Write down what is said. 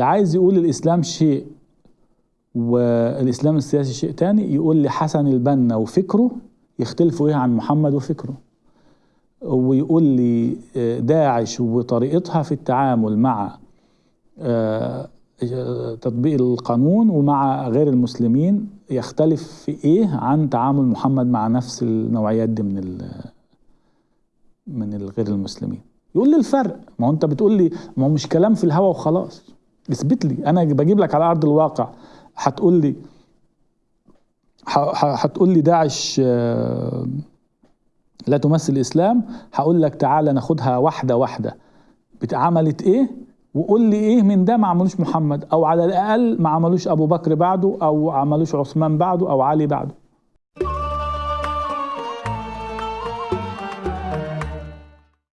واللي عايز يقول الإسلام شيء والإسلام السياسي شيء تاني يقول لي حسن البنا وفكره يختلفوا إيه عن محمد وفكره. ويقول لي آه، داعش وطريقتها في التعامل مع آه، تطبيق القانون ومع غير المسلمين يختلف في إيه عن تعامل محمد مع نفس النوعيات دي من من الغير المسلمين. يقول لي الفرق. ما هو أنت بتقول لي ما هو مش كلام في الهوا وخلاص. اثبت لي. أنا بجيب لك على أرض الواقع. هتقول لي هتقول لي داعش آه، لا تمثل الإسلام. هقول لك تعالى ناخدها واحدة واحدة. عملت إيه؟ وقول لي إيه من ده ما عملوش محمد أو على الأقل ما عملوش أبو بكر بعده أو عملوش عثمان بعده أو علي بعده.